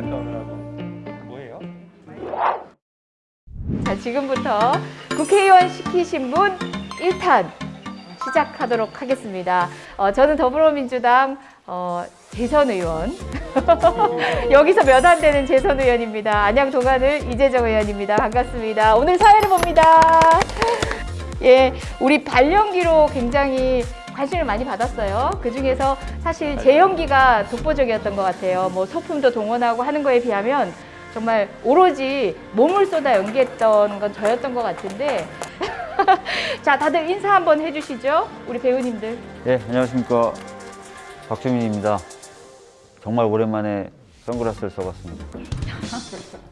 갔다 오느라고 뭐예요? 자, 지금부터 국회의원 시키신 분 1탄 시작하도록 하겠습니다. 어, 저는 더불어민주당 어, 재선 의원. 여기서 몇 안 되는 재선 의원입니다. 안양 동안을 이재정 의원입니다. 반갑습니다. 오늘 사회를 봅니다. 예, 우리 발연기로 굉장히 관심을 많이 받았어요. 그 중에서 사실 제 연기가 독보적이었던 것 같아요. 뭐 소품도 동원하고 하는 거에 비하면 정말 오로지 몸을 쏟아 연기했던 건 저였던 것 같은데. 자, 다들 인사 한번 해주시죠. 우리 배우님들. 예, 안녕하십니까. 박주민입니다. 정말 오랜만에 선글라스를 써봤습니다.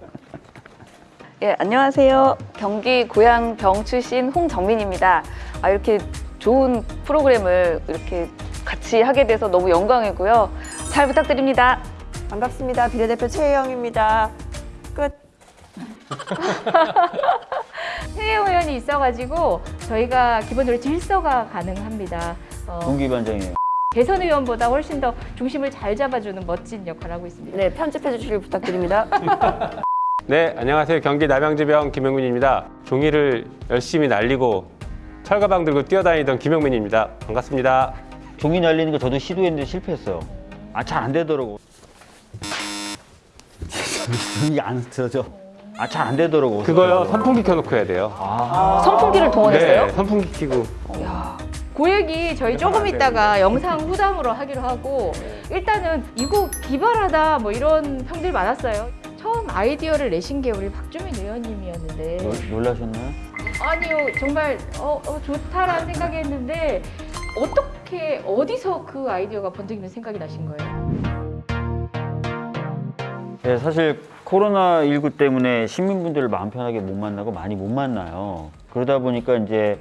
예, 안녕하세요. 경기 고양 병 출신 홍정민입니다. 아, 이렇게 좋은 프로그램을 이렇게 같이 하게 돼서 너무 영광이고요. 잘 부탁드립니다. 반갑습니다. 비례대표 최혜영입니다. 끝. 최혜영 의원이 있어가지고 저희가 기본적으로 질서가 가능합니다. 어, 동기반장이에요. 대선 의원보다 훨씬 더 중심을 잘 잡아주는 멋진 역할을 하고 있습니다. 네, 편집해 주시길 부탁드립니다. 네 안녕하세요 경기 남양주병 김영민입니다. 종이를 열심히 날리고 철가방 들고 뛰어다니던 김영민입니다. 반갑습니다. 종이 날리는 거 저도 시도했는데 실패했어요. 아, 잘 안 되더라고. 종이 안 쓰러져. 아, 잘 안 되더라고. 그거요 선풍기 켜놓고 해야 돼요. 아, 선풍기를 동원했어요? 네 선풍기 켜고 그 얘기 저희 조금 있다가 영상 후담으로 하기로 하고 일단은 이거 기발하다 뭐 이런 평들 많았어요. 처음 아이디어를 내신 게 우리 박주민 의원님이었는데 놀- 놀라셨나요? 아니요 정말 어, 어, 좋다라는 생각이 했는데 어떻게 어디서 그 아이디어가 번뜩이는 생각이 나신 거예요? 네, 사실 코로나19 때문에 시민분들을 마음 편하게 못 만나고 많이 못 만나요. 그러다 보니까 이제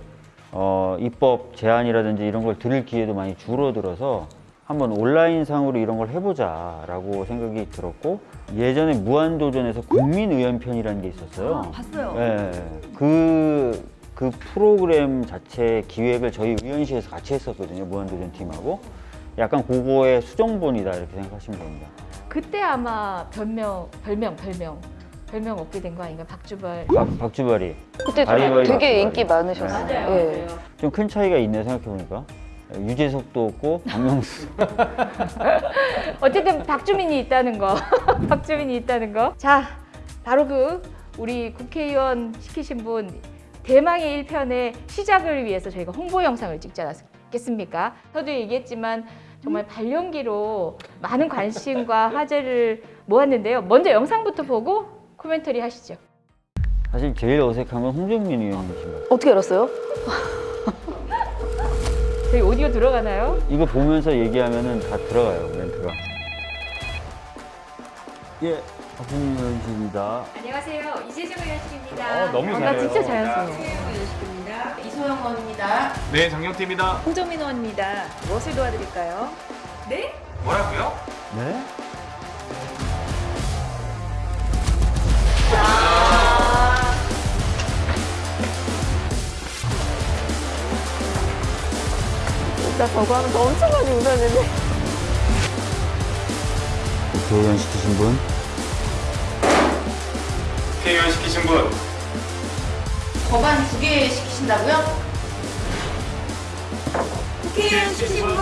어, 입법 제안이라든지 이런 걸 들을 기회도 많이 줄어들어서 한번 온라인상으로 이런 걸 해보자 라고 생각이 들었고 예전에 무한도전에서 국민의원편이라는 게 있었어요. 봤어요. 네, 그, 그 프로그램 자체 기획을 저희 의원실에서 같이 했었거든요. 무한도전 팀하고. 약간 그거의 수정본이다 이렇게 생각하시면 됩니다. 그때 아마 별명 별명 별명 별명 얻게 된 거 아닌가 박주발 박, 박주발이. 그때 되게 바리바리. 인기 많으셨어요. 예. 좀큰 차이가 있네 생각해보니까. 유재석도 없고 박명수. 어쨌든 박주민이 있다는 거. 박주민이 있다는 거. 자, 바로 그 우리 국회의원 시키신 분 대망의 일편의 시작을 위해서 저희가 홍보 영상을 찍지 않았겠습니까? 저도 얘기했지만 정말 발연기로 많은 관심과 화제를 모았는데요. 먼저 영상부터 보고 코멘터리 하시죠. 사실 제일 어색한 건 홍정민 의원이십니다. 어떻게 알았어요? 저희 오디오 들어가나요? 이거 보면서 얘기하면은 다 들어가요 멘트가. 예, 박주민 의원실입니다. 안녕하세요. 이재정 의원실입니다. 어, 너무 나 잘해요. 진짜 자연스러워. 이소영 의원입니다. 네 장경태입니다. 홍정민 의원입니다. 무엇을 도와드릴까요? 뭐라고요? 네? 나 저거 하면서 엄청 많이 웃었는데. 국회의원 시키신 분? 국회의원 시키신 분 법안 두 개 시키신다고요? 국회의원 시키신 분.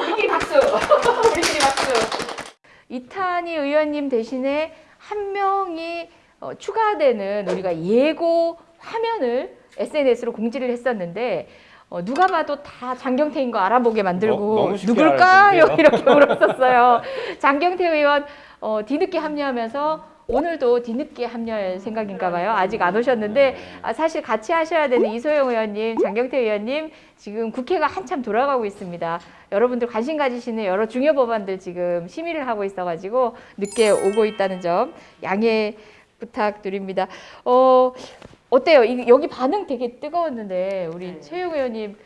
우리끼리 박수! 우리끼리 박수! 이탄희 의원님 대신에 한 명이 어, 추가되는 우리가 예고 화면을 SNS로 공지를 했었는데 어, 누가 봐도 다 장경태인 거 알아보게 만들고 너- 누굴까요? 이렇게 물었었어요. 장경태 의원 어, 뒤늦게 합류하면서 오늘도 뒤늦게 합류할 생각인가 봐요. 아직 안 오셨는데 아, 사실 같이 하셔야 되는 이소영 의원님, 장경태 의원님 지금 국회가 한참 돌아가고 있습니다. 여러분들 관심 가지시는 여러 중요 법안들 지금 심의를 하고 있어가지고 늦게 오고 있다는 점 양해 부탁드립니다. 어, 어때요? 이- 여기 반응 되게 뜨거웠는데 우리 최용 의원님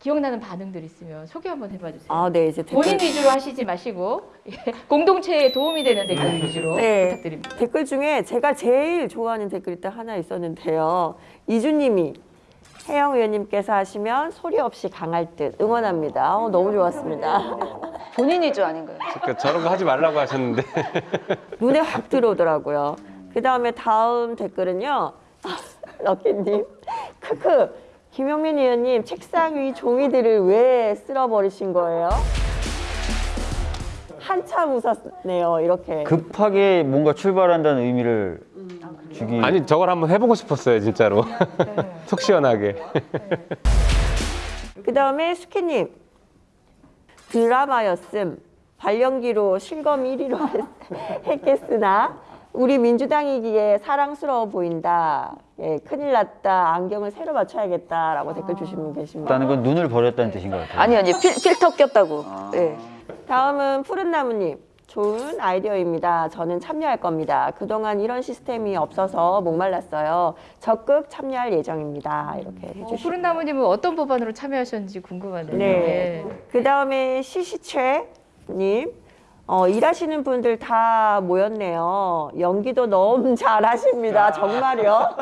기억나는 반응들 있으면 소개 한번 해봐 주세요. 아, 네, 이제 댓글, 본인 위주로 하시지 마시고 예, 공동체에 도움이 되는 댓글 위주로 네. 부탁드립니다. 댓글 중에 제가 제일 좋아하는 댓글이 딱 하나 있었는데요. 이주님이 혜영 의원님께서 하시면 소리 없이 강할 듯 응원합니다. 어, 너무 좋았습니다. 본인이 주 아닌가요? 그러니까 저런 거 하지 말라고 하셨는데 눈에 확 들어오더라고요. 그 다음에 다음 댓글은요. 럭키님. 크크. 김용민 의원님 책상 위 종이들을 왜 쓸어버리신 거예요? 한참 웃었네요. 이렇게. 급하게 뭔가 출발한다는 의미를 주기 아니 저걸 한번 해보고 싶었어요 진짜로 속 시원하게 그 다음에 수키님. 드라마였음. 발연기로 실검 1위로 했겠으나 우리 민주당이기에 사랑스러워 보인다. 예, 큰일 났다. 안경을 새로 맞춰야겠다라고 댓글 주신 분 계십니다. 다는 건 눈을 버렸다는 뜻인 것 같아요. 아니 아니 필, 필터 꼈다고. 네. 다음은 푸른 나무님. 좋은 아이디어입니다. 저는 참여할 겁니다. 그동안 이런 시스템이 없어서 목말랐어요. 적극 참여할 예정입니다. 이렇게 어, 해주시고. 푸른 나무님은 어떤 법안으로 참여하셨는지 궁금하네요. 네. 그 다음에 시시채님. 어, 일하시는 분들 다 모였네요. 연기도 너무 잘하십니다. 정말요.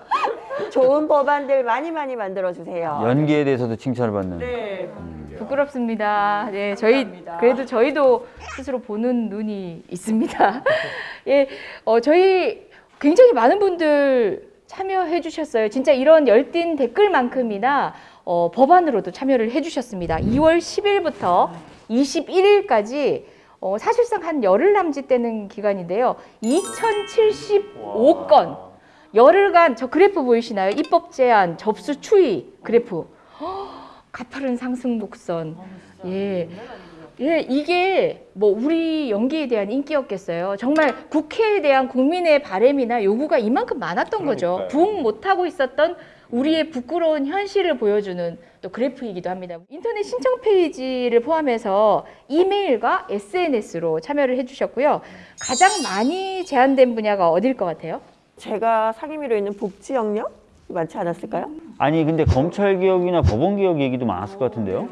좋은 법안들 많이 많이 만들어주세요. 연기에 대해서도 칭찬을 받는. 네. 부끄럽습니다. 네, 저희 그래도 저희도 스스로 보는 눈이 있습니다. 예, 어, 저희 굉장히 많은 분들 참여해 주셨어요. 진짜 이런 열띤 댓글만큼이나 어, 법안으로도 참여를 해 주셨습니다. 2월 10일부터 21일까지 어, 사실상 한 열흘 남짓되는 기간인데요. 2075건 열흘간 저 그래프 보이시나요? 입법 제한, 접수 추이 그래프. 가파른 상승 곡선. 예. 예, 이게 뭐 우리 연기에 대한 인기였겠어요. 정말 국회에 대한 국민의 바램이나 요구가 이만큼 많았던 거죠. 그러니까요. 부응 못하고 있었던 우리의 부끄러운 현실을 보여주는 또 그래프이기도 합니다. 인터넷 신청 페이지를 포함해서 이메일과 SNS로 참여를 해주셨고요. 가장 많이 제한된 분야가 어딜 것 같아요? 제가 상임위로 있는 복지 영역 많지 않았을까요? 아니 근데 검찰 개혁이나 법원 개혁 얘기도 많았을 것 같은데요.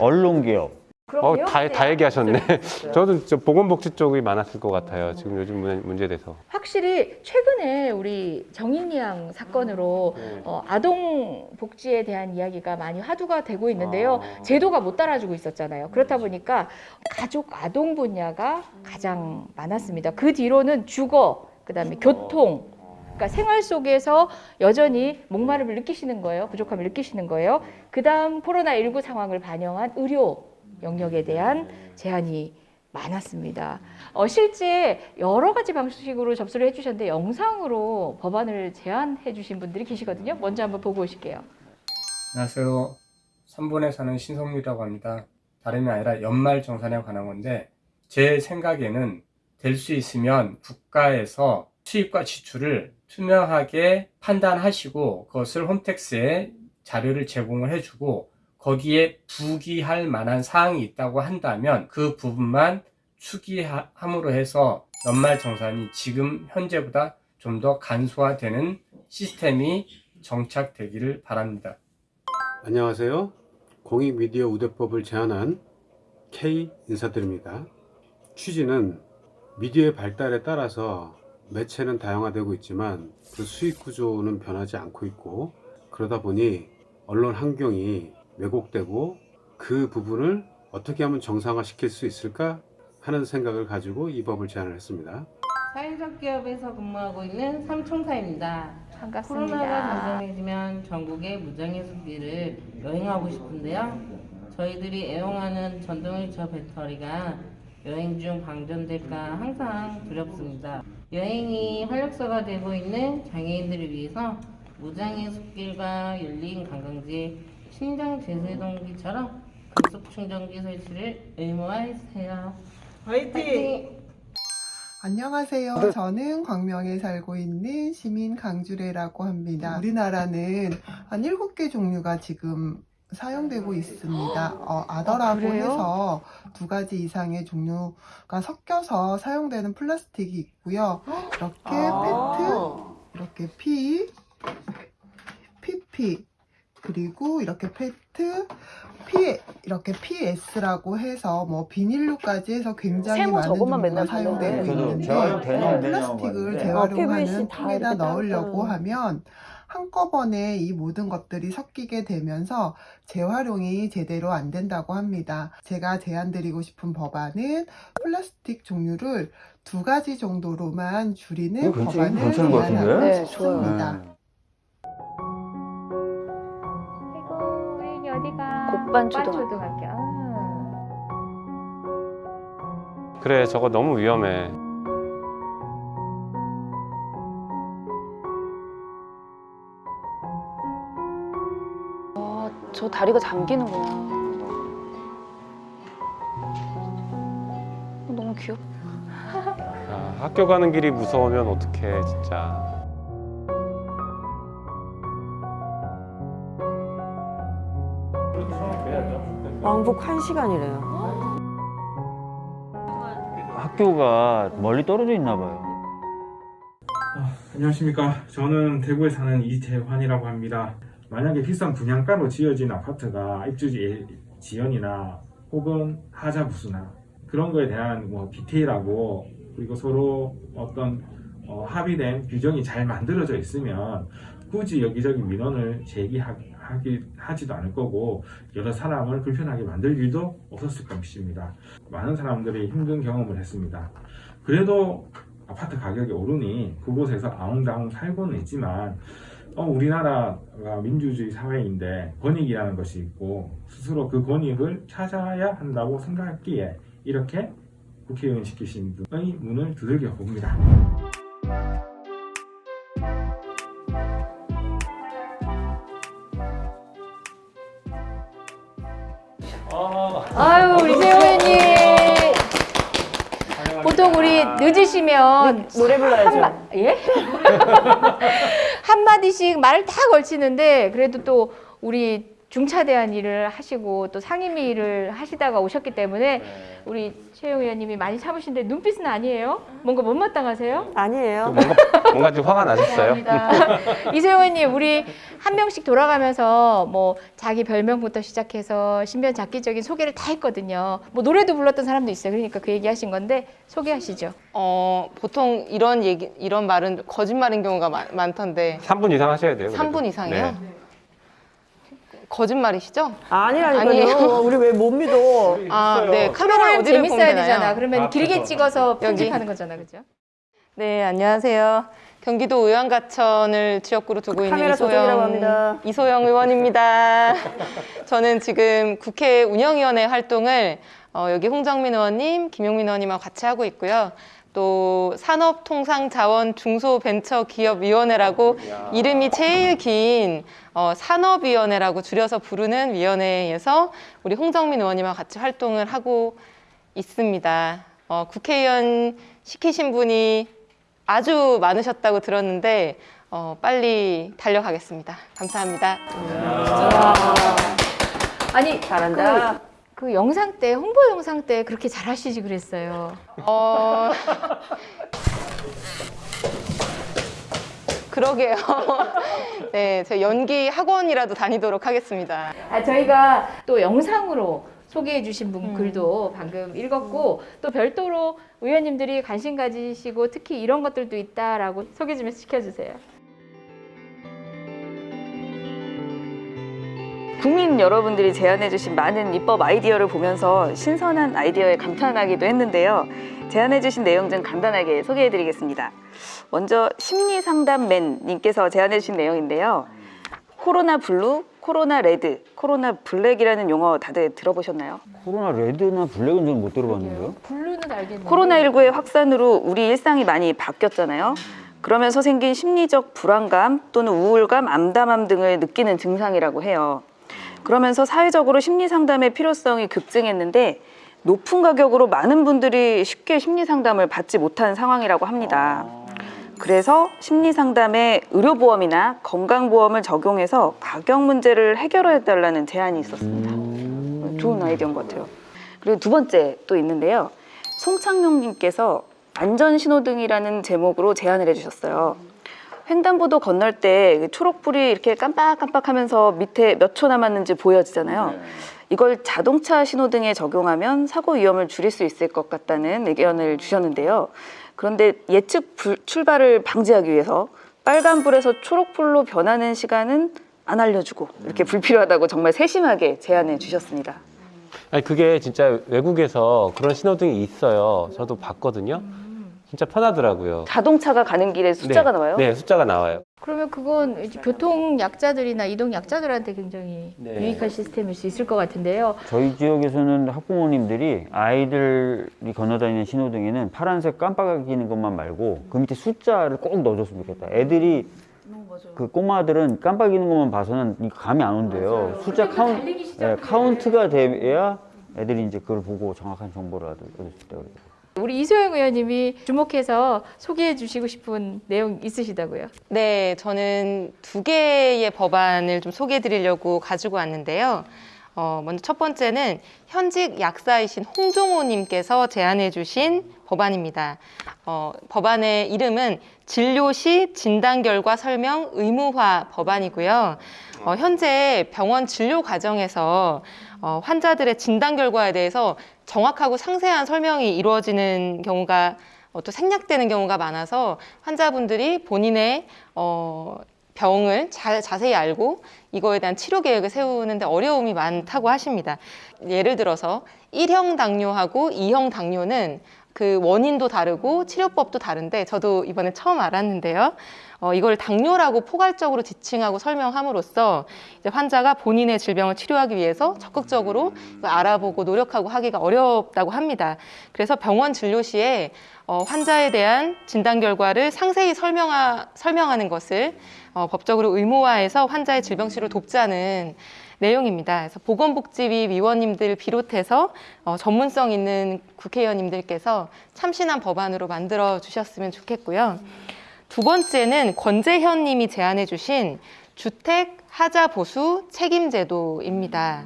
언론 개혁. 어, 다, 다 얘기하셨네 저도 저 보건복지 쪽이 많았을 것 같아요 지금 요즘 문- 문제 돼서 확실히 최근에 우리 정인이 양 사건으로 어, 아동 복지에 대한 이야기가 많이 화두가 되고 있는데요. 제도가 못 따라주고 있었잖아요. 그렇다 보니까 가족 아동 분야가 가장 많았습니다. 그 뒤로는 주거, 그다음에 교통, 그러니까 생활 속에서 여전히 목마름을 느끼시는 거예요. 부족함을 느끼시는 거예요. 그다음 코로나 19 상황을 반영한 의료 영역에 대한 제한이 많았습니다. 어, 실제 여러 가지 방식으로 접수를 해주셨는데 영상으로 법안을 제안해 주신 분들이 계시거든요. 먼저 한번 보고 오실게요. 안녕하세요. 3번에 사는 신성유라고 합니다. 다름이 아니라 연말 정산에 관한 건데 제 생각에는 될 수 있으면 국가에서 수입과 지출을 투명하게 판단하시고 그것을 홈택스에 자료를 제공을 해주고 거기에 부기할 만한 사항이 있다고 한다면 그 부분만 추기함으로 해서 연말 정산이 지금 현재보다 좀 더 간소화되는 시스템이 정착되기를 바랍니다. 안녕하세요. 공익미디어 우대법을 제안한 K 인사드립니다. 취지는 미디어의 발달에 따라서 매체는 다양화되고 있지만 그 수익 구조는 변하지 않고 있고 그러다 보니 언론 환경이 왜곡되고 그 부분을 어떻게 하면 정상화 시킬 수 있을까 하는 생각을 가지고 이 법을 제안을 했습니다. 사회적 기업에서 근무하고 있는 삼총사입니다. 코로나가 반갑습니다. 진정해지면 전국의 무장의 숲길을 여행하고 싶은데요. 저희들이 애용하는 전동일차 배터리가 여행 중 방전될까 항상 두렵습니다. 여행이 활력소가 되고 있는 장애인들을 위해서 무장의 숲길과 열린 관광지, 신장 제세동기처럼 급속 충전기 설치를 의무화해주세요. 화이팅! 안녕하세요. 저는 광명에 살고 있는 시민 강주래라고 합니다. 우리나라는 한 7개 종류가 지금 사용되고 있습니다. 어, 아더라고 그래요? 해서 두 가지 이상의 종류가 섞여서 사용되는 플라스틱이 있고요. 이렇게 페트, 이렇게 P, PP, 그리고 이렇게 페트, P, 이렇게 PS라고 해서 뭐 비닐류까지 해서 굉장히 세모 많은 저것만 종류가 맨날 사용되고 있는데 플라스틱을 데 어, 재활용하는 다 통에다 넣으려고 따뜻한. 하면 한꺼번에 이 모든 것들이 섞이게 되면서 재활용이 제대로 안 된다고 합니다. 제가 제안드리고 싶은 법안은 플라스틱 종류를 두 가지 정도로만 줄이는 괜찮- 법안을 괜찮은 것 같은데? 제안하고 네. 싶습니다. 네. 어디가? 곡반 초등학교. 초등학교. 아. 그래 저거 너무 위험해. 아, 저 다리가 잠기는구나. 어, 너무 귀엽다. 아, 학교 가는 길이 무서우면 어떡해 진짜. 왕복 1시간이래요. 학교가 멀리 떨어져 있나 봐요. 안녕하십니까. 저는 대구에 사는 이재환이라고 합니다. 만약에 비싼 분양가로 지어진 아파트가 입주지 지연이나 혹은 하자 부수나 그런 거에 대한 뭐 디테일하고 그리고 서로 어떤 어, 합의된 규정이 잘 만들어져 있으면 굳이 여기저기 민원을 제기하기 하지도 않을 거고 여러 사람을 불편하게 만들 일도 없었을 것입니다. 많은 사람들이 힘든 경험을 했습니다. 그래도 아파트 가격이 오르니 그곳에서 아웅다웅 살고는 있지만 어, 우리나라가 민주주의 사회인데 권익이라는 것이 있고 스스로 그 권익을 찾아야 한다고 생각했기에 이렇게 국회의원 시키신 분의 문을 두들겨 봅니다. 늦으시면 노래 불러야죠. 한마, 예? 한마디씩 말을 다 걸치는데 그래도 또 우리 중차대한 일을 하시고 또 상임위 일을 하시다가 오셨기 때문에 우리 최영 의원님이 많이 참으신데 눈빛은 아니에요? 뭔가 못마땅하세요? 아니에요. 뭔가 뭔가 좀 화가 나셨어요? 이세영 의원님 우리 한 명씩 돌아가면서 뭐 자기 별명부터 시작해서 신변 잡기적인 소개를 다 했거든요. 뭐 노래도 불렀던 사람도 있어요. 그러니까 그 얘기하신 건데 소개하시죠. 어, 보통 이런 얘기, 이런 말은 거짓말인 경우가 많, 많던데. 3분 이상 하셔야 돼요. 그래도. 3분 이상이요? 네. 거짓말이시죠? 아니라니까요. 우리 왜 못 믿어? 아, 네. 카메라 어디를 재밌어야? 되잖아. 그러면 길게 찍어서 여기. 편집하는 거잖아, 그죠? 네, 안녕하세요. 경기도 의왕가천을 지역구로 두고 있는 합니다. 이소영 의원입니다. 저는 지금 국회 운영위원회 활동을 어, 여기 홍정민 의원님, 김용민 의원님하고 같이 하고 있고요. 또 산업통상자원 중소벤처기업위원회라고 이름이 제일 긴 어, 산업위원회라고 줄여서 부르는 위원회에서 우리 홍정민 의원님하고 같이 활동을 하고 있습니다. 어, 국회의원 시키신 분이 아주 많으셨다고 들었는데 어, 빨리 달려가겠습니다. 감사합니다. 아니, 잘한다. 그, 그 영상 때, 홍보 영상 때 그렇게 잘 하시지 그랬어요. 어... 그러게요. 네, 제 연기 학원이라도 다니도록 하겠습니다. 아, 저희가 또 영상으로 소개해 주신 분 글도 방금 읽었고 또 별도로 의원님들이 관심 가지시고 특히 이런 것들도 있다라고 소개 좀 시켜주세요. 국민 여러분들이 제안해주신 많은 입법 아이디어를 보면서 신선한 아이디어에 감탄하기도 했는데요. 제안해주신 내용 좀 간단하게 소개해드리겠습니다. 먼저 심리상담맨님께서 제안해주신 내용인데요. 코로나 블루, 코로나 레드, 코로나 블랙이라는 용어 다들 들어보셨나요? 코로나 레드나 블랙은 저는 못 들어봤는데요. 블루는 알겠는데. 코로나19의 확산으로 우리 일상이 많이 바뀌었잖아요. 그러면서 생긴 심리적 불안감 또는 우울감, 암담함 등을 느끼는 증상이라고 해요. 그러면서 사회적으로 심리 상담의 필요성이 급증했는데 높은 가격으로 많은 분들이 쉽게 심리 상담을 받지 못한 상황이라고 합니다. 그래서 심리 상담에 의료보험이나 건강보험을 적용해서 가격 문제를 해결해 달라는 제안이 있었습니다. 좋은 아이디어인 것 같아요. 그리고 두 번째 또 있는데요. 송창용님께서 안전신호등이라는 제목으로 제안을 해주셨어요. 횡단보도 건널 때 초록불이 이렇게 깜빡깜빡하면서 밑에 몇 초 남았는지 보여지잖아요. 이걸 자동차 신호등에 적용하면 사고 위험을 줄일 수 있을 것 같다는 의견을 주셨는데요. 그런데 예측 불- 출발을 방지하기 위해서 빨간불에서 초록불로 변하는 시간은 안 알려주고 이렇게 불필요하다고 정말 세심하게 제안해 주셨습니다. 아니 그게 진짜 외국에서 그런 신호등이 있어요. 저도 봤거든요. 진짜 편하더라고요. 자동차가 가는 길에 숫자가 네. 나와요? 네, 숫자가 나와요. 그러면 그건 교통 약자들이나 이동 약자들한테 굉장히 네. 유익한 시스템일 수 있을 것 같은데요. 저희 지역에서는 학부모님들이 아이들이 건너다니는 신호등에는 파란색 깜빡이는 것만 말고 그 밑에 숫자를 꼭 넣어줬으면 좋겠다. 애들이 그 꼬마들은 깜빡이는 것만 봐서는 감이 안 온대요. 숫자 카운, 예, 카운트가 돼야 애들이 이제 그걸 보고 정확한 정보를 얻을 수 있다고 그래요. 우리 이소영 의원님이 주목해서 소개해 주시고 싶은 내용 있으시다고요? 네, 저는 두 개의 법안을 좀 소개해 드리려고 가지고 왔는데요. 어, 먼저 첫 번째는 현직 약사이신 홍종호님께서 제안해 주신 법안입니다. 어, 법안의 이름은 진료 시 진단 결과 설명 의무화 법안이고요. 어, 현재 병원 진료 과정에서 어, 환자들의 진단 결과에 대해서 정확하고 상세한 설명이 이루어지는 경우가 어, 또 생략되는 경우가 많아서 환자분들이 본인의 어, 병을 잘 자세히 알고 이거에 대한 치료 계획을 세우는데 어려움이 많다고 하십니다. 예를 들어서 1형 당뇨하고 2형 당뇨는 그 원인도 다르고 치료법도 다른데 저도 이번에 처음 알았는데요. 어, 이걸 당뇨라고 포괄적으로 지칭하고 설명함으로써 이제 환자가 본인의 질병을 치료하기 위해서 적극적으로 알아보고 노력하고 하기가 어렵다고 합니다. 그래서 병원 진료 시에 어, 환자에 대한 진단 결과를 상세히 설명하, 설명하는 것을 어, 법적으로 의무화해서 환자의 질병 치료를 돕자는 내용입니다. 그래서 보건복지위 위원님들 비롯해서 어, 전문성 있는 국회의원님들께서 참신한 법안으로 만들어 주셨으면 좋겠고요. 두 번째는 권재현 님이 제안해 주신 주택 하자 보수 책임 제도입니다.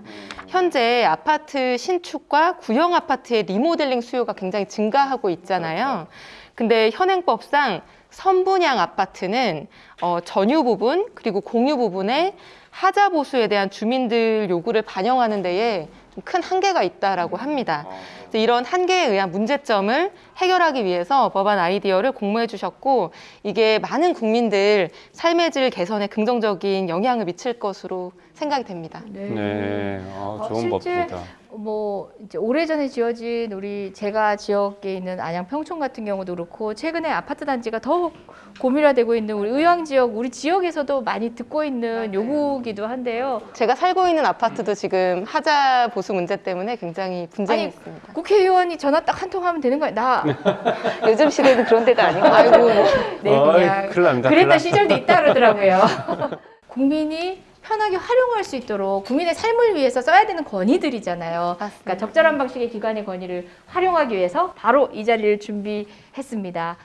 현재 아파트 신축과 구형 아파트의 리모델링 수요가 굉장히 증가하고 있잖아요. 근데 현행법상 선분양 아파트는 어, 전유 부분 그리고 공유 부분에 하자 보수에 대한 주민들 요구를 반영하는 데에 좀 큰 한계가 있다라고 합니다. 그래서 이런 한계에 의한 문제점을 해결하기 위해서 법안 아이디어를 공모해 주셨고 이게 많은 국민들 삶의 질 개선에 긍정적인 영향을 미칠 것으로 생각이 됩니다. 네, 아, 어, 좋은 실제 법입니다. 뭐 이제 오래전에 지어진 우리 제가 지역에 있는 안양 평촌 같은 경우도 그렇고 최근에 아파트 단지가 더 고밀화되고 있는 우리 의왕 지역 우리 지역에서도 많이 듣고 있는 요구기도 한데요. 제가 살고 있는 아파트도 지금 하자 보수 문제 때문에 굉장히 분쟁이 아니, 있습니다. 국회의원이 전화 딱 한 통 하면 되는 거예요. 나 요즘 시대는 그런 데가 아닌 것 아이고 같아요. 네 어이, 그냥 큰일 납니다. 큰일 그랬던. 시절도 있다 그러더라고요. 국민이 편하게 활용할 수 있도록 국민의 삶을 위해서 써야 되는 권위들이잖아요. 그러니까 적절한 방식의 기관의 권위를 활용하기 위해서 바로 이 자리를 준비했습니다.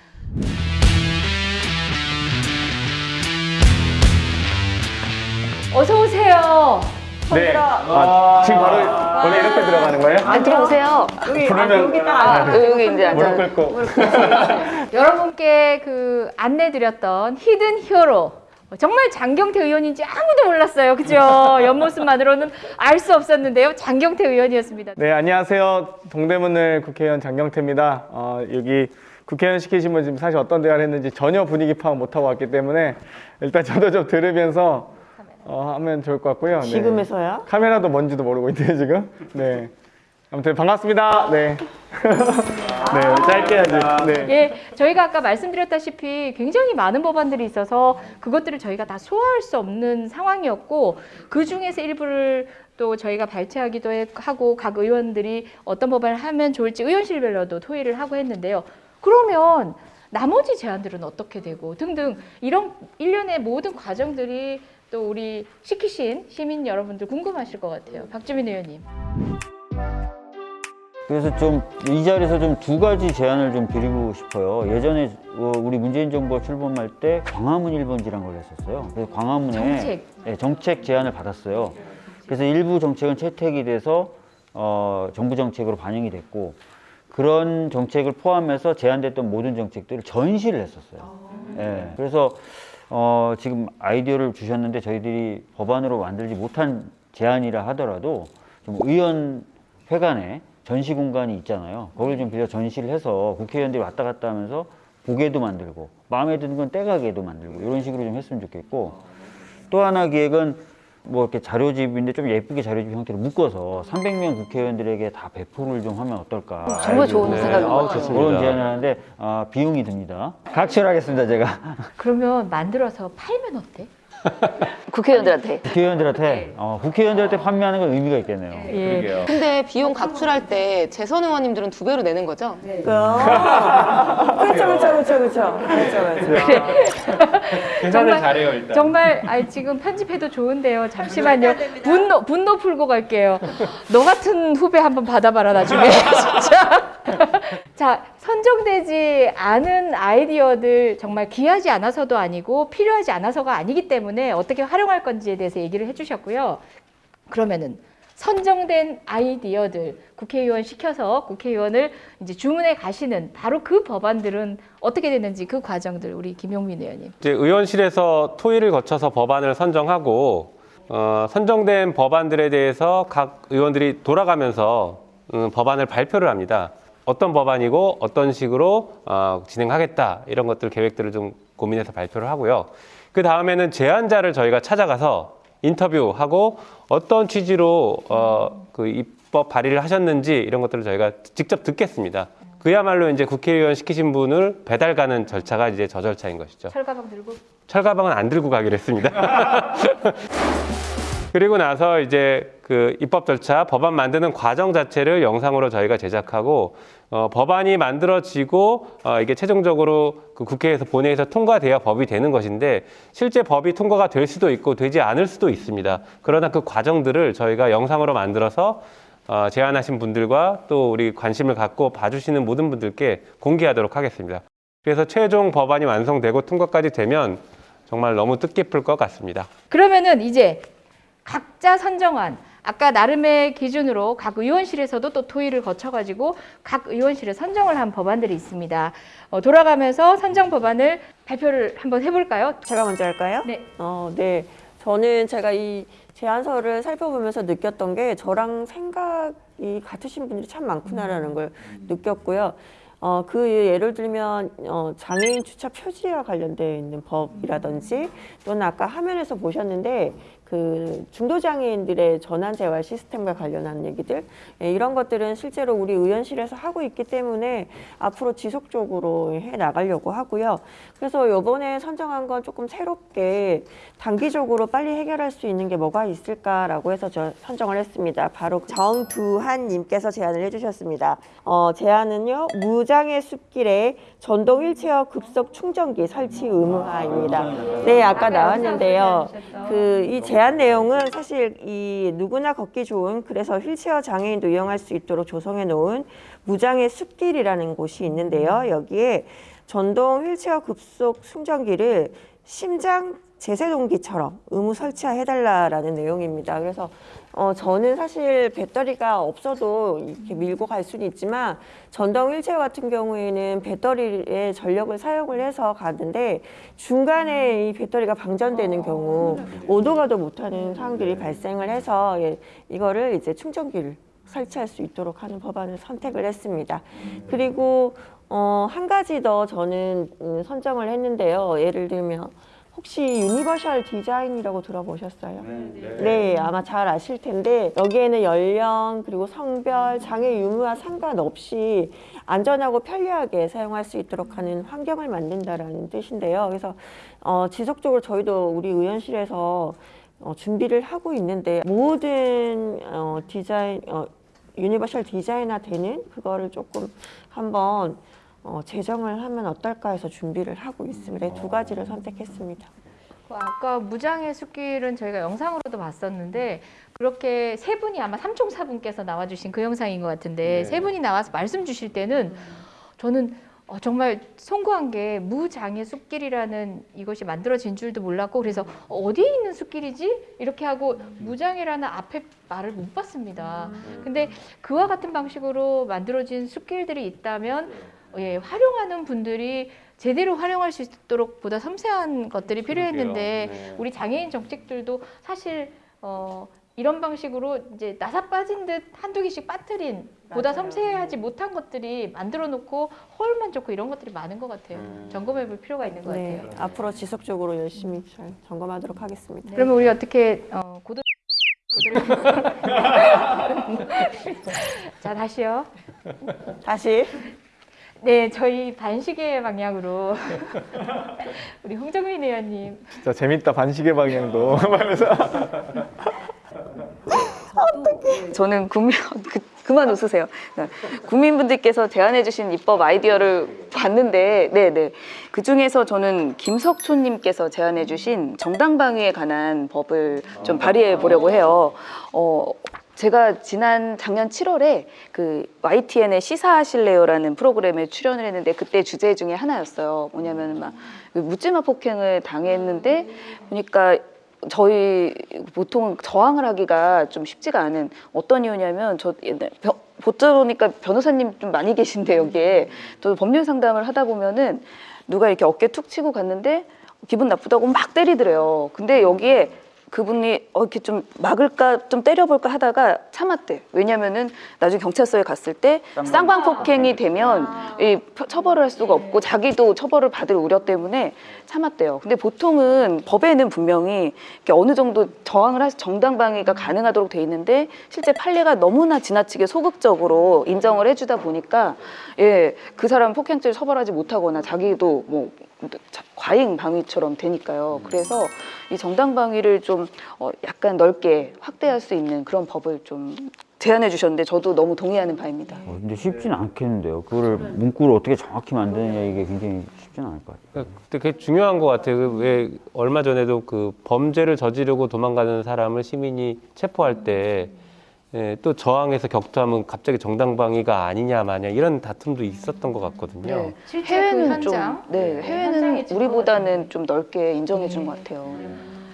어서 오세요. 네. 아, 지금 바로 원래 이렇게 들어가는 거예요? 안 들어오세요. 여기, 부르면- 아, 여기 딱 아, 앉아. 여기 이제 무릎. 꿇고. 여러분께 그 안내 드렸던 히든 히어로 정말 장경태 의원인지 아무도 몰랐어요. 그죠? 옆모습만으로는 알 수 없었는데요. 장경태 의원이었습니다. 네, 안녕하세요. 동대문을 국회의원 장경태입니다. 어, 여기 국회의원 시키시면 지금 사실 어떤 대화를 했는지 전혀 분위기 파악 못하고 왔기 때문에 일단 저도 좀 들으면서 어, 하면 좋을 것 같고요. 네. 지금에서야? 카메라도 뭔지도 모르고 있네요, 지금. 네. 아무튼 반갑습니다. 네. 네, 짧게 해야지. 네. 예, 저희가 아까 말씀드렸다시피 굉장히 많은 법안들이 있어서 그것들을 저희가 다 소화할 수 없는 상황이었고 그 중에서 일부를 또 저희가 발췌하기도 해- 하고 각 의원들이 어떤 법안을 하면 좋을지 의원실별로도 토의를 하고 했는데요. 그러면 나머지 제안들은 어떻게 되고 등등 이런 일련의 모든 과정들이 또 우리 시키신 시민 여러분들 궁금하실 것 같아요. 박주민 의원님. 그래서 좀 이 자리에서 좀 두 가지 제안을 좀 드리고 싶어요. 예전에 어, 우리 문재인 정부가 출범할 때 광화문 1번지란 걸 했었어요. 그래서 광화문에 정책. 네, 정책 제안을 받았어요. 그래서 일부 정책은 채택이 돼서 어, 정부 정책으로 반영이 됐고 그런 정책을 포함해서 제안됐던 모든 정책들을 전시를 했었어요. 예, 그래서 어, 지금 아이디어를 주셨는데 저희들이 법안으로 만들지 못한 제안이라 하더라도 좀 의원 회관에 전시 공간이 있잖아요. 거기를 좀 빌려 전시를 해서 국회의원들이 왔다 갔다 하면서 보게도 만들고 마음에 드는 건 떼가게도 만들고 이런 식으로 좀 했으면 좋겠고 또 하나 기획은 뭐 이렇게 자료집인데 좀 예쁘게 자료집 형태로 묶어서 300명 국회의원들에게 다 배포를 좀 하면 어떨까 정말 좋은 네. 생각인 것 같아요. 좋습니다. 그런 제안을 하는데 아, 비용이 듭니다 각설하겠습니다 제가 그러면 만들어서 팔면 어때? 국회의원들한테. 국회의원들한테 어, 국회의원들한테 판매하는 건 의미가 있겠네요 예. 근데 비용 각출할 때 재선 의원님들은 두 배로 내는 거죠? 그렇죠, 그렇죠, 그렇죠, 그렇죠. 그렇죠, 그렇죠. 계산을 잘해요 일단. 정말 아, 지금 편집해도 좋은데요. 잠시만요. 분노 분노 풀고 갈게요. 너 같은 후배 한번 받아봐라 나중에 진짜. 자 선정되지 않은 아이디어들 정말 귀하지 않아서도 아니고 필요하지 않아서가 아니기 때문에 어떻게 활용할 건지에 대해서 얘기를 해주셨고요. 그러면은 선정된 아이디어들 국회의원 시켜서 국회의원을 이제 주문해 가시는 바로 그 법안들은 어떻게 되는지 그 과정들 우리 김용민 의원님. 이제 의원실에서 토의를 거쳐서 법안을 선정하고 어, 선정된 법안들에 대해서 각 의원들이 돌아가면서 음, 법안을 발표를 합니다. 어떤 법안이고 어떤 식으로 어, 진행하겠다 이런 것들 계획들을 좀 고민해서 발표를 하고요. 그 다음에는 제안자를 저희가 찾아가서 인터뷰하고 어떤 취지로 어, 그 입법 발의를 하셨는지 이런 것들을 저희가 직접 듣겠습니다. 그야말로 이제 국회의원 시키신 분을 배달 가는 절차가 이제 저 절차인 것이죠. 철가방 들고 철가방은 안 들고 가기로 했습니다. 그리고 나서 이제 그 입법 절차, 법안 만드는 과정 자체를 영상으로 저희가 제작하고 어, 법안이 만들어지고 어, 이게 최종적으로 그 국회에서 본회의에서 통과돼야 법이 되는 것인데 실제 법이 통과가 될 수도 있고 되지 않을 수도 있습니다. 그러나 그 과정들을 저희가 영상으로 만들어서 어, 제안하신 분들과 또 우리 관심을 갖고 봐주시는 모든 분들께 공개하도록 하겠습니다. 그래서 최종 법안이 완성되고 통과까지 되면 정말 너무 뜻깊을 것 같습니다. 그러면은 이제 각자 선정한 아까 나름의 기준으로 각 의원실에서도 또 토의를 거쳐가지고 각 의원실에 선정을 한 법안들이 있습니다. 어, 돌아가면서 선정 법안을 발표를 한번 해볼까요? 제가 먼저 할까요? 네. 어, 네. 저는 제가 이 제안서를 살펴보면서 느꼈던 게 저랑 생각이 같으신 분들이 참 많구나라는 걸 느꼈고요. 어, 그 예를 들면 어, 장애인 주차 표지와 관련되어 있는 법이라든지 또는 아까 화면에서 보셨는데 그 중도 장애인들의 전환 재활 시스템과 관련한 얘기들 예, 이런 것들은 실제로 우리 의원실에서 하고 있기 때문에 앞으로 지속적으로 해 나가려고 하고요. 그래서 이번에 선정한 건 조금 새롭게 단기적으로 빨리 해결할 수 있는 게 뭐가 있을까라고 해서 저 선정을 했습니다. 바로 정두한님께서 제안을 해주셨습니다. 어, 제안은요 무장애 숲길에 전동 휠체어 급속 충전기 설치 의무화입니다. 네, 아까 나왔는데요. 그 이 제안 내용은 사실 이 누구나 걷기 좋은 그래서 휠체어 장애인도 이용할 수 있도록 조성해 놓은 무장애 숲길이라는 곳이 있는데요. 여기에 전동 휠체어 급속 충전기를 심장 제세동기처럼 의무 설치해달라라는 내용입니다. 그래서 어, 저는 사실 배터리가 없어도 이렇게 밀고 갈 수는 있지만 전동 휠체어 같은 경우에는 배터리의 전력을 사용을 해서 가는데 중간에 이 배터리가 방전되는 경우 오도 가도 못하는 상황들이 발생을 해서 예, 이거를 이제 충전기를 설치할 수 있도록 하는 법안을 선택을 했습니다. 그리고 어, 한 가지 더 저는 음, 선정을 했는데요. 예를 들면 혹시 universal design이라고 들어보셨어요? 네, 아마 잘 아실 텐데 여기에는 연령 그리고 성별, 장애 유무와 상관없이 안전하고 편리하게 사용할 수 있도록 하는 환경을 만든다라는 뜻인데요. 그래서 어, 지속적으로 저희도 우리 의원실에서 어, 준비를 하고 있는데 모든 어, 디자인 어, universal design화 되는 그거를 조금 한번 어, 제정을 하면 어떨까 해서 준비를 하고 있습니다. 두 가지를 선택했습니다. 그 아까 무장애 숲길은 저희가 영상으로도 봤었는데 그렇게 세 분이 아마 삼총사분께서 나와주신 그 영상인 것 같은데 세 분이 나와서 말씀 주실 때는 저는 어, 정말 송구한 게 무장애 숲길이라는 이것이 만들어진 줄도 몰랐고 그래서 어디에 있는 숲길이지 이렇게 하고 무장애라는 앞에 말을 못 봤습니다. 근데 그와 같은 방식으로 만들어진 숲길들이 있다면 예, 활용하는 분들이 제대로 활용할 수 있도록 보다 섬세한 것들이 필요했는데 네. 우리 장애인 정책들도 사실 어, 이런 방식으로 이제 나사 빠진 듯 한두 개씩 빠뜨린 보다 섬세하지 못한 것들이 만들어 놓고 허울만 좋고 이런 것들이 많은 것 같아요. 점검해 볼 필요가 있는 것 네, 같아요. 앞으로 지속적으로 열심히 잘 점검하도록 하겠습니다. 그러면 우리 어떻게 어, 고도 자 다시요. 다시 네, 저희 반시계 방향으로 우리 홍정민 의원님 진짜 재밌다 반시계 방향도 하면서 저는 국민 그, 그만 웃으세요. 국민분들께서 제안해주신 입법 아이디어를 봤는데, 네네 그 중에서 저는 김석초님께서 제안해주신 정당방위에 관한 법을 좀 발의해 보려고 해요. 어, 제가 지난 작년 7월에 그 YTN의 시사하실래요라는 프로그램에 출연을 했는데 그때 주제 중에 하나였어요. 뭐냐면 막그 묻지마 폭행을 당했는데 보니까 저희 보통 저항을 하기가 좀 쉽지가 않은 어떤 이유냐면 저 옛날 벼- 보다 보니까 변호사님 좀 많이 계신데 여기에 또 법률 상담을 하다 보면은 누가 이렇게 어깨 툭 치고 갔는데 기분 나쁘다고 막 때리더래요. 근데 여기에 그분이 어, 이렇게 좀 막을까 좀 때려볼까 하다가 참았대. 왜냐면은 나중에 경찰서에 갔을 때 쌍방 폭행이 되면 이 표- 처벌을 할 수가 없고 자기도 처벌을 받을 우려 때문에 참았대요. 근데 보통은 법에는 분명히 어느 정도 저항을 할 정당방위가 가능하도록 돼 있는데 실제 판례가 너무나 지나치게 소극적으로 인정을 해주다 보니까 예 그 사람 폭행죄를 처벌하지 못하거나 자기도 뭐 자- 과잉 방위처럼 되니까요. 그래서 이 정당 방위를 좀 어, 약간 넓게 확대할 수 있는 그런 법을 좀 제안해 주셨는데 저도 너무 동의하는 바입니다. 어, 근데 쉽진 않겠는데요. 그거를 문구를 어떻게 정확히 만드느냐 이게 굉장히 쉽지는 않을 것 같아요. 그러니까 근데 그게 중요한 것 같아요. 그왜 얼마 전에도 그 범죄를 저지르고 도망가는 사람을 시민이 체포할 때 예, 또 저항해서 격투하면 갑자기 정당방위가 아니냐 마냐 이런 다툼도 있었던 것 같거든요. 네. 실제 그 해외는 좀, 현장 네, 네, 해외는 우리보다는 좀 넓게 인정해 준것 같아요.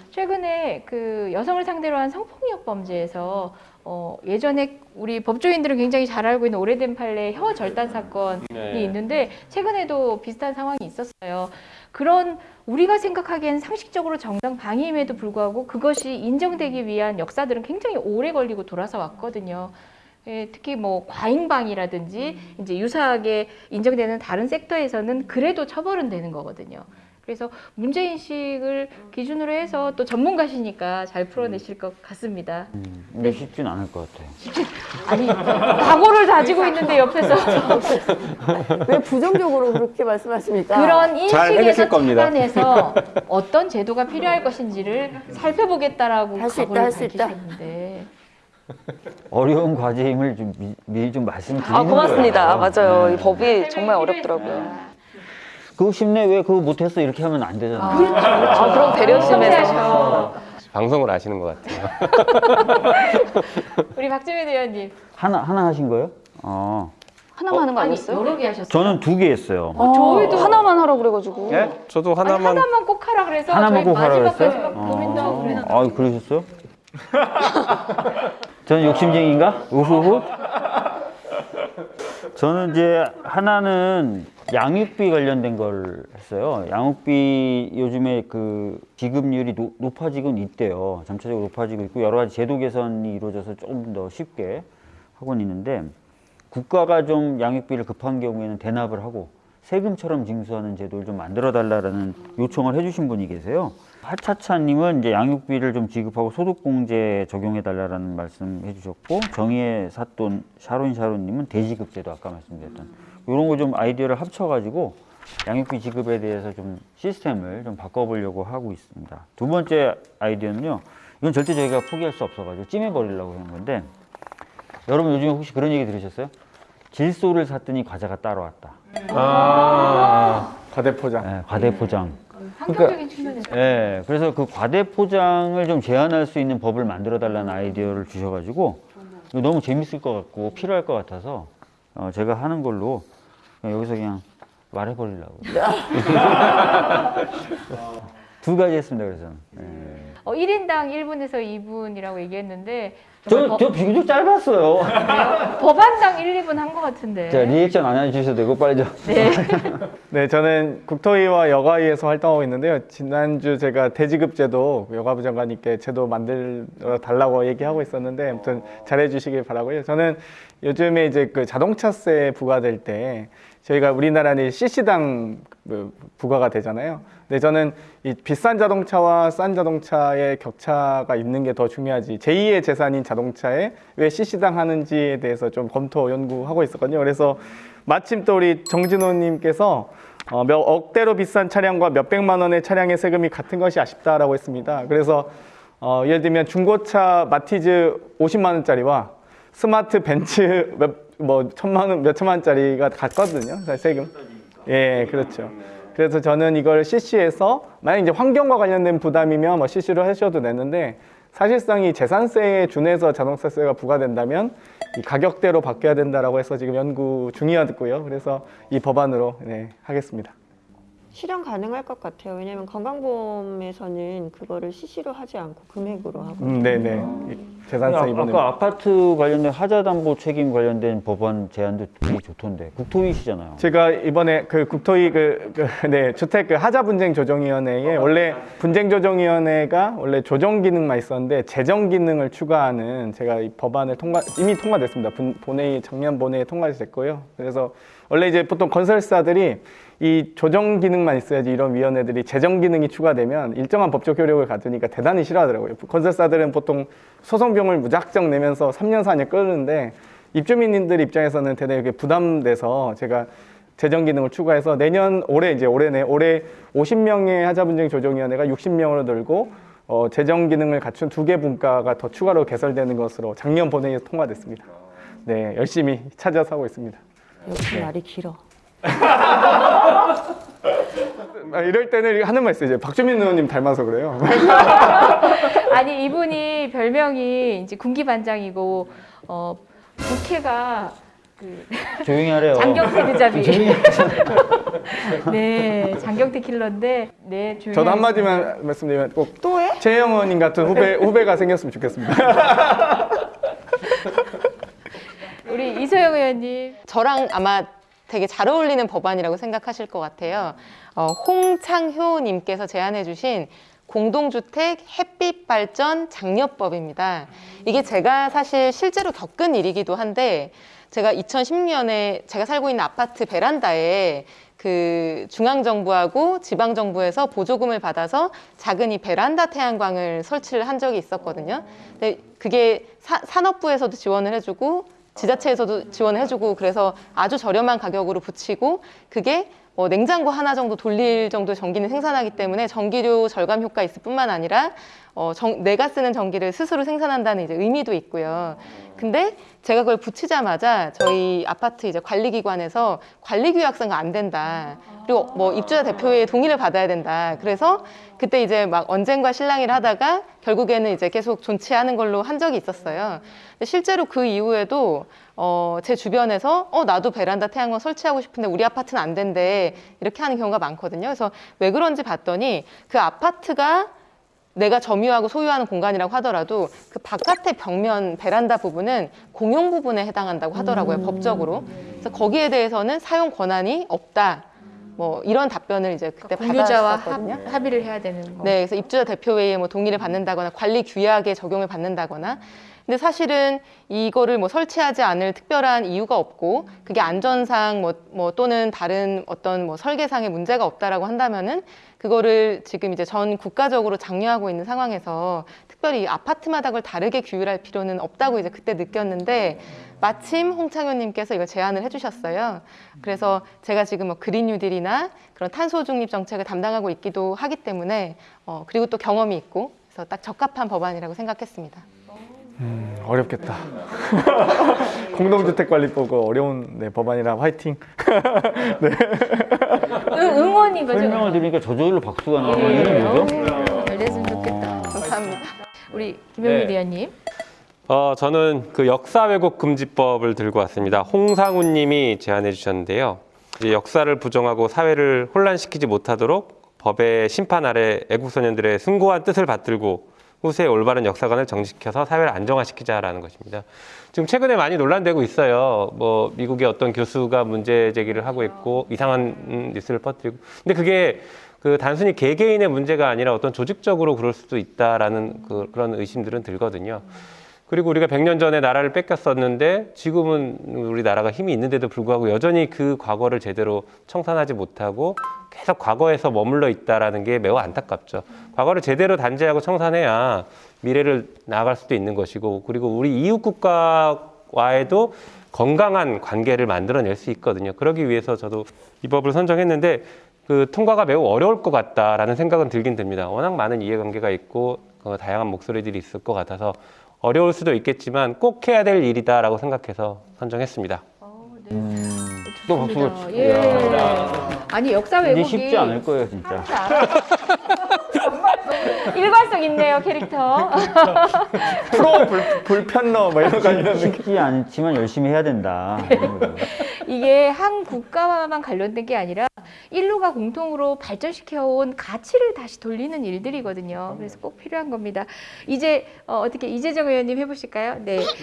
최근에 그 여성을 상대로 한 성폭력 범죄에서 어, 예전에 우리 법조인들은 굉장히 잘 알고 있는 오래된 판례 혀 절단 사건이 네. 있는데 최근에도 비슷한 상황이 있었어요. 그런 우리가 생각하기엔 상식적으로 정당 방위임에도 불구하고 그것이 인정되기 위한 역사들은 굉장히 오래 걸리고 돌아서 왔거든요. 예, 특히 뭐 과잉방이라든지 이제 유사하게 인정되는 다른 섹터에서는 그래도 처벌은 되는 거거든요. 그래서 문제인식을 기준으로 해서 또 전문가시니까 잘 풀어내실 것 같습니다. 근데 쉽진 않을 것 같아요. 아니 각오를 다지고 있는데 옆에서 왜 부정적으로 그렇게 말씀하십니까? 그런 잘 인식에서. 착안해서 어떤 제도가 필요할 것인지를 살펴보겠다라고 할 수 있다, 각오를 할수 있다. 밝히셨는데 어려운 과제임을 좀 미, 미리 좀 말씀드리는 아 고맙습니다. 거예요. 맞아요. 네. 이 법이 정말 어렵더라고요. 그거 쉽네 왜 그거 못했어 이렇게 하면 안 되잖아요. 아 그럼 배려심에서 방송을 아시는 것 같아요. 우리 박주민 의원님 하나 하나 하신 거예요? 어. 하나만 하는 거 아니 아니었어요? 여러 개 하셨어요. 저는 두 개 했어요. 어, 저희도 하나만 하라고 그래가지고. 예? 저도 아니, 하나만 하나만 꼭 하라 그래서 하나만 꼭 하라 마지막까지 그랬어요? 막 고민도 하고 그래놨는데 아, 그러셨어요? 저는 욕심쟁인가? 우후후. 저는 이제 하나는 양육비 관련된 걸 했어요. 양육비 요즘에 그 지급률이 노- 높아지곤 있대요. 점차적으로 높아지고 있고 여러 가지 제도 개선이 이루어져서 조금 더 쉽게 하고는 있는데 국가가 좀 양육비를 급한 경우에는 대납을 하고 세금처럼 징수하는 제도를 좀 만들어 달라라는 요청을 해주신 분이 계세요. 하차차님은 이제 양육비를 좀 지급하고 소득공제 적용해 달라라는 말씀 해주셨고 정의의 사돈 샤론 샤론님은 대지급제도 아까 말씀드렸던 이런 거 좀 아이디어를 합쳐가지고 양육비 지급에 대해서 좀 시스템을 좀 바꿔보려고 하고 있습니다. 두 번째 아이디어는요. 이건 절대 저희가 포기할 수 없어가지고 찜해버리려고 하는 건데 여러분 요즘에 혹시 그런 얘기 들으셨어요? 질소를 샀더니 과자가 따로 왔다. 아, 과대포장. 네, 과대포장. 환경적인 측면에서 예, 그래서 그 과대포장을 좀 제한할 수 있는 법을 만들어 달라는 아이디어를 주셔가지고 너무 재밌을 것 같고 필요할 것 같아서 어, 제가 하는 걸로 그냥 여기서 그냥 말해버리려고. 두 가지 했습니다, 그래서. 예. 어, 1인당 1분에서 2분이라고 얘기했는데 저, 저 비교적 짧았어요. 법안당 1, 2분 한 것 같은데. 자, 리액션 안 해주셔도 되고, 빨리 좀. 네. 네, 저는 국토위와 여가위에서 활동하고 있는데요. 지난주 제가 대지급제도 여가부 장관님께 제도 만들어 달라고 얘기하고 있었는데 아무튼 잘해 주시길 바라고요. 저는 요즘에 이제 그 자동차세 부과될 때 저희가 우리나라는 CC당 그 부과가 되잖아요. 근데 저는 이 비싼 자동차와 싼 자동차의 격차가 있는 게 더 중요하지. 제2의 재산인 자동차에 왜 CC당 하는지에 대해서 좀 검토 연구하고 있었거든요. 그래서 마침 또 우리 정진호님께서 어, 몇 억대로 비싼 차량과 몇백만 원의 차량의 세금이 같은 것이 아쉽다라고 했습니다. 그래서 어, 예를 들면 중고차 마티즈 50만 원짜리와 스마트 벤츠 몇, 뭐 천만 원, 몇 천만 원짜리가 같거든요. 세금. 예, 그렇죠. 그래서 저는 이걸 CC에서 만약 이제 환경과 관련된 부담이면 뭐 CC로 하셔도 되는데 사실상 이 재산세에 준해서 자동차세가 부과된다면 이 가격대로 바뀌어야 된다라고 해서 지금 연구 중이었고요. 그래서 이 법안으로 네, 하겠습니다. 실현 가능할 것 같아요. 왜냐면 건강보험에서는 그거를 CC로 하지 않고 금액으로 하고. 음, 네네. 재산세 아, 이번에 아까 아파트 관련된 하자담보 책임 관련된 법안 제안도 되게 좋던데. 국토위시잖아요. 제가 이번에 그 국토위 그, 그, 네, 주택 그 하자 분쟁 조정위원회에 원래 분쟁 조정위원회가 원래 조정 기능만 있었는데 재정 기능을 추가하는 제가 이 법안을 통과 이미 통과됐습니다. 분, 본회의 작년 본회의에 통과됐고요. 그래서 원래 이제 보통 건설사들이 이 조정 기능만 있어야지 이런 위원회들이 재정 기능이 추가되면 일정한 법적 효력을 가두니까 대단히 싫어하더라고요. 건설사들은 보통 소송 비용을 무작정 내면서 3년 4년 끌는데 입주민들 입장에서는 대단히 부담돼서 제가 재정 기능을 추가해서 내년 올해 이제 올해네 올해 50명의 하자 분쟁 조정위원회가 60명으로 늘고 어, 재정 기능을 갖춘 두 개 분과가 더 추가로 개설되는 것으로 작년 본회의에서 통과됐습니다. 네, 열심히 찾아서 하고 있습니다. 역시 말이 길어. 아, 이럴 때는 하는 말 있어요. 이제 박주민 의원님 닮아서 그래요. 아니 이분이 별명이 이제 군기 반장이고 어 국회가 그 조용히 하래요. 장경태 드잡이. 조용히 네, 장경태 킬러인데 네 조용히. 저도. 한마디만 말씀드리면 꼭 또 해? 최영 의원님 같은 후배 후배가 생겼으면 좋겠습니다. 우리 이소영 의원님. 저랑 아마 되게 잘 어울리는 법안이라고 생각하실 것 같아요. 어, 홍창효님께서 제안해 주신 공동주택 햇빛 발전 장려법입니다. 이게 제가 사실 실제로 겪은 일이기도 한데 제가 2010년에 제가 살고 있는 아파트 베란다에 그 중앙정부하고 지방정부에서 보조금을 받아서 작은 이 베란다 태양광을 설치를 한 적이 있었거든요. 근데 그게 사, 산업부에서도 지원을 해주고 지자체에서도 지원을 해주고 그래서 아주 저렴한 가격으로 붙이고 그게 뭐 냉장고 하나 정도 돌릴 정도 전기는 생산하기 때문에 전기료 절감 효과 있을 뿐만 아니라 어, 정- 내가 쓰는 전기를 스스로 생산한다는 이제 의미도 있고요. 근데 제가 그걸 붙이자마자 저희 아파트 이제 관리기관에서 관리규약서가 안 된다. 그리고 뭐 입주자 대표의 동의를 받아야 된다. 그래서 그때 이제 막 언쟁과 실랑이를 하다가 결국에는 이제 계속 존치하는 걸로 한 적이 있었어요. 근데 실제로 그 이후에도 어, 제 주변에서 어, 나도 베란다 태양광 설치하고 싶은데 우리 아파트는 안 된대. 이렇게 하는 경우가 많거든요. 그래서 왜 그런지 봤더니 그 아파트가 내가 점유하고 소유하는 공간이라고 하더라도 그 바깥의 벽면 베란다 부분은 공용 부분에 해당한다고 하더라고요 법적으로 그래서 거기에 대해서는 사용 권한이 없다 뭐 이런 답변을 이제 그때 공유자와 받았었거든요. 합, 합의를 해야 되는 거. 네, 그래서 입주자 대표회의에 뭐 동의를 받는다거나 관리 규약에 적용을 받는다거나. 근데 사실은 이거를 뭐 설치하지 않을 특별한 이유가 없고 그게 안전상 뭐, 뭐 또는 다른 어떤 뭐 설계상의 문제가 없다라고 한다면은 그거를 지금 이제 전 국가적으로 장려하고 있는 상황에서 특별히 아파트마다 그걸 다르게 규율할 필요는 없다고 이제 그때 느꼈는데 마침 홍창효님께서 이걸 제안을 해주셨어요. 그래서 제가 지금 뭐 그린 뉴딜이나 그런 탄소 중립 정책을 담당하고 있기도 하기 때문에 어, 그리고 또 경험이 있고 그래서 딱 적합한 법안이라고 생각했습니다. 음, 어렵겠다. 공동주택관리법 어려운 네, 법안이라 화이팅. 네. 응, 거죠. 설명을 들으니까 저절로 박수가 나와. 예. 뭐죠? 어, 잘 됐으면 좋겠다. 감사합니다. 우리 김영민 네. 의원님. 어, 저는 그 역사 왜곡 금지법을 들고 왔습니다. 홍상훈 님이 제안해 주셨는데요. 이제 역사를 부정하고 사회를 혼란시키지 못하도록 법의 심판 아래 애국소년들의 숭고한 뜻을 받들고 후세의 올바른 역사관을 정식해서 사회를 안정화시키자라는 것입니다. 지금 최근에 많이 논란되고 있어요. 뭐 미국의 어떤 교수가 문제 제기를 하고 있고 이상한 음, 뉴스를 퍼뜨리고. 근데 그게 그 단순히 개개인의 문제가 아니라 어떤 조직적으로 그럴 수도 있다라는 그, 그런 의심들은 들거든요. 그리고 우리가 100년 전에 나라를 뺏겼었는데 지금은 우리나라가 힘이 있는데도 불구하고 여전히 그 과거를 제대로 청산하지 못하고 계속 과거에서 머물러 있다라는 게 매우 안타깝죠. 과거를 제대로 단죄하고 청산해야 미래를 나아갈 수도 있는 것이고 그리고 우리 이웃 국가와에도 건강한 관계를 만들어낼 수 있거든요. 그러기 위해서 저도 이 법을 선정했는데 그 통과가 매우 어려울 것 같다라는 생각은 들긴 듭니다. 워낙 많은 이해관계가 있고 어, 다양한 목소리들이 있을 것 같아서 어려울 수도 있겠지만 꼭 해야 될 일이다라고 생각해서 선정했습니다. 또 박수가 좋습니다. 예. 아니 역사 왜곡이 쉽지 않을 거예요 진짜. 일관성 있네요 캐릭터. 프로 불, 불편러 뭐 이런 거 이런. 쉽지 않지만 열심히 해야 된다. 이게 한 국가와만 관련된 게 아니라 인류가 공통으로 발전시켜온 가치를 다시 돌리는 일들이거든요. 그래서 꼭 필요한 겁니다. 이제 어, 떻게 이재정 의원님 해보실까요? 네.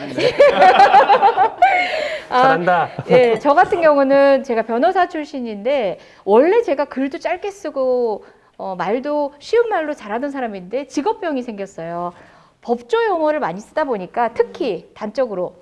아, 잘한다. 예, 저 같은 경우는 제가 변호사 출신인데 원래 제가 글도 짧게 쓰고 어, 말도 쉬운 말로 잘하던 사람인데 직업병이 생겼어요. 법조 용어를 많이 쓰다 보니까 특히 단적으로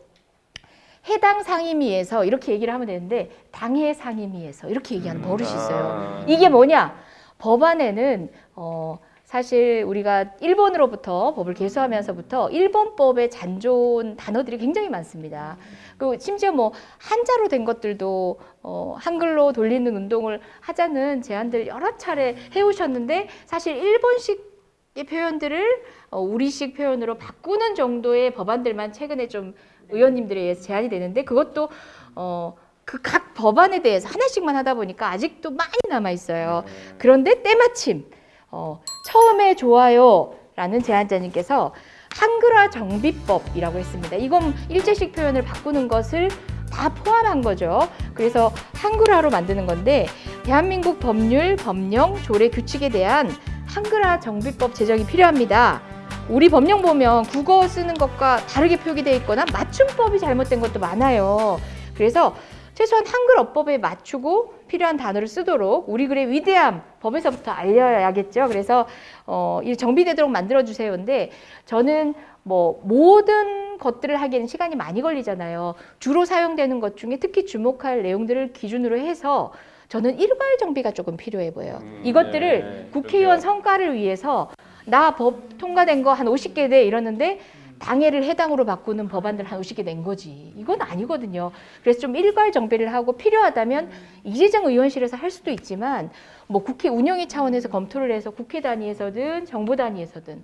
해당 상임위에서 이렇게 얘기를 하면 되는데 당해 상임위에서 이렇게 얘기하는 버릇이 있어요. 이게 뭐냐? 법안에는 어 사실 우리가 일본으로부터 법을 개수하면서부터 일본법에 잔존 단어들이 굉장히 많습니다. 그 심지어 뭐 한자로 된 것들도 어 한글로 돌리는 운동을 하자는 제안들 여러 차례 해오셨는데 사실 일본식의 표현들을 어 우리식 표현으로 바꾸는 정도의 법안들만 최근에 좀 의원님들에 의해서 제안이 되는데 그것도 어 그 각 법안에 대해서 하나씩만 하다 보니까 아직도 많이 남아 있어요. 그런데 때마침 어, 처음에 좋아요라는 제안자님께서 한글화 정비법이라고 했습니다. 이건 일제식 표현을 바꾸는 것을 다 포함한 거죠. 그래서 한글화로 만드는 건데 대한민국 법률, 법령, 조례, 규칙에 대한 한글화 정비법 제정이 필요합니다. 우리 법령 보면 국어 쓰는 것과 다르게 표기되어 있거나 맞춤법이 잘못된 것도 많아요. 그래서 최소한 한글 어법에 맞추고 필요한 단어를 쓰도록 우리 글의 위대함 법에서부터 알려야겠죠. 그래서 어, 이 정비되도록 만들어 주세요인데 저는 뭐 모든 것들을 하기에는 시간이 많이 걸리잖아요. 주로 사용되는 것 중에 특히 주목할 내용들을 기준으로 해서 저는 일괄 정비가 조금 필요해 보여요. 이것들을 네, 국회의원 성과를 위해서 나 법 통과된 거 한 50개 돼 이러는데 당해를 해당으로 바꾸는 법안들 한 50개 낸 거지. 이건 아니거든요. 그래서 좀 일괄 정비를 하고 필요하다면 이재정 의원실에서 할 수도 있지만 뭐 국회 운영위 차원에서 검토를 해서 국회 단위에서든 정부 단위에서든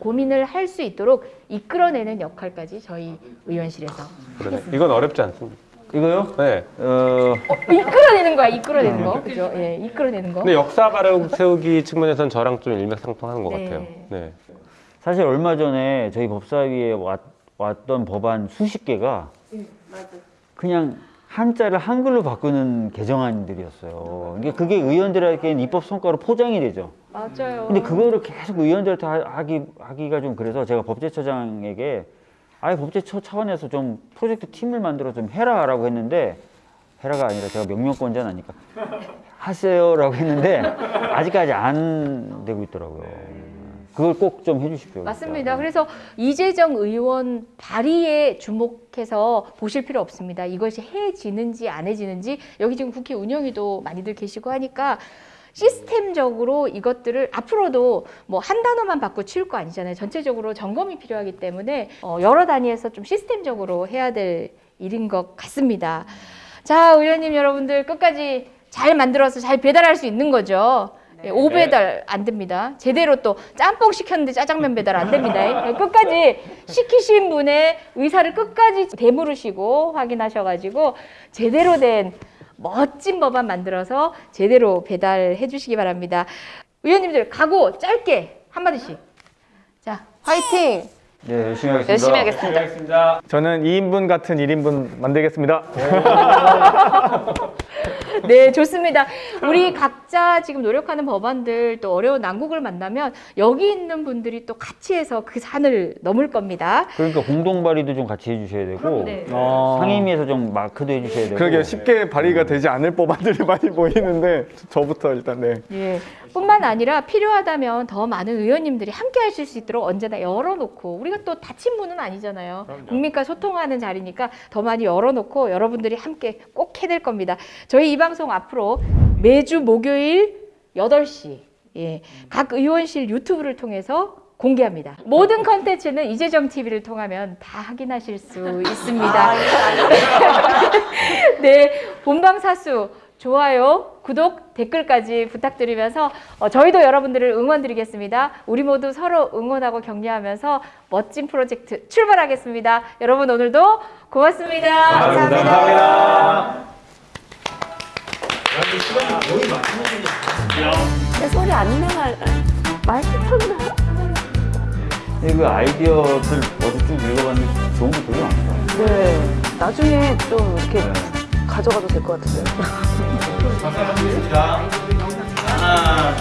고민을 할 수 있도록 이끌어내는 역할까지 저희 의원실에서 그러네. 이건 어렵지 않습니다. 이거요? 네. 어, 이끌어내는 거야, 이끌어내는 거. 그죠? 예, 이끌어내는 거. 근데 역사 바로 세우기 측면에서는 저랑 좀 일맥상통하는 것 네. 같아요. 네. 사실 얼마 전에 저희 법사위에 왔, 왔던 법안 수십 개가 그냥 한자를 한글로 바꾸는 개정안들이었어요. 이게 그게 의원들에게는 입법 성과로 포장이 되죠. 맞아요. 근데 그거를 계속 의원들한테 하- 하기, 하기가 좀 그래서 제가 법제처장에게 아예 법제처 차원에서 좀 프로젝트 팀을 만들어 좀 해라 라고 했는데 해라가 아니라 제가 명령권자는 아니까 하세요 라고 했는데 아직까지 안 되고 있더라고요. 그걸 꼭 좀 해주십시오. 맞습니다. 그래서 이재정 의원 발의에 주목해서 보실 필요 없습니다. 이것이 해지는지 안 해지는지 여기 지금 국회 운영위도 많이들 계시고 하니까 시스템적으로 이것들을 앞으로도 뭐 한 단어만 바꿔 치울 거 아니잖아요. 전체적으로 점검이 필요하기 때문에 어, 여러 단위에서 좀 시스템적으로 해야 될 일인 것 같습니다. 자, 의원님 여러분들 끝까지 잘 만들어서 잘 배달할 수 있는 거죠. 예, 오배달 안 됩니다. 제대로 또 짬뽕 시켰는데 짜장면 배달 안 됩니다. 예, 끝까지 시키신 분의 의사를 끝까지 되물으시고 확인하셔가지고 제대로 된 멋진 법안 만들어서 제대로 배달해 주시기 바랍니다. 의원님들 각오 짧게 한마디씩. 자, 화이팅! 네, 열심히 하겠습니다. 열심히 하겠습니다. 저는 2인분 같은 1인분 만들겠습니다. 네, 좋습니다. 우리 각자 지금 노력하는 법안들 또 어려운 난국을 만나면 여기 있는 분들이 또 같이 해서 그 산을 넘을 겁니다. 그러니까 공동 발의도 좀 같이 해주셔야 되고 네. 어. 상임위에서 좀 마크도 해주셔야 되고. 그러게 쉽게 발의가 되지 않을 법안들이 많이 보이는데 저부터 일단 네. 예. 뿐만 아니라 필요하다면 더 많은 의원님들이 함께 하실 수 있도록 언제나 열어놓고 우리가 또 닫힌 문은 아니잖아요. 국민과 소통하는 자리니까 더 많이 열어놓고 여러분들이 함께 꼭 해낼 겁니다. 저희 이 방송 앞으로 매주 목요일 8시 예, 각 의원실 유튜브를 통해서 공개합니다. 모든 컨텐츠는 이재정 TV를 통하면 다 확인하실 수 있습니다. 네, 본방 사수 좋아요, 구독, 댓글까지 부탁드리면서 어, 저희도 여러분들을 응원드리겠습니다. 우리 모두 서로 응원하고 격려하면서 멋진 프로젝트 출발하겠습니다. 여러분 오늘도 고맙습니다. 감사합니다. 내 소리 안 나갈 마이크 켰나? 근데 그 아이디어들 어제 쭉 읽어봤는데 좋은 거 되게 많다. 네. 나중에 좀 이렇게 가져가도 될 것 같은데요. 하나,